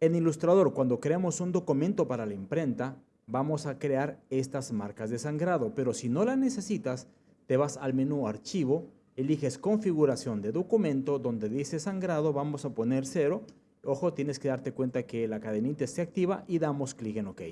En Illustrator, cuando creamos un documento para la imprenta, vamos a crear estas marcas de sangrado, pero si no las necesitas, te vas al menú Archivo, eliges Configuración de documento, donde dice sangrado, vamos a poner cero. Ojo, tienes que darte cuenta que la cadenita esté activa y damos clic en OK.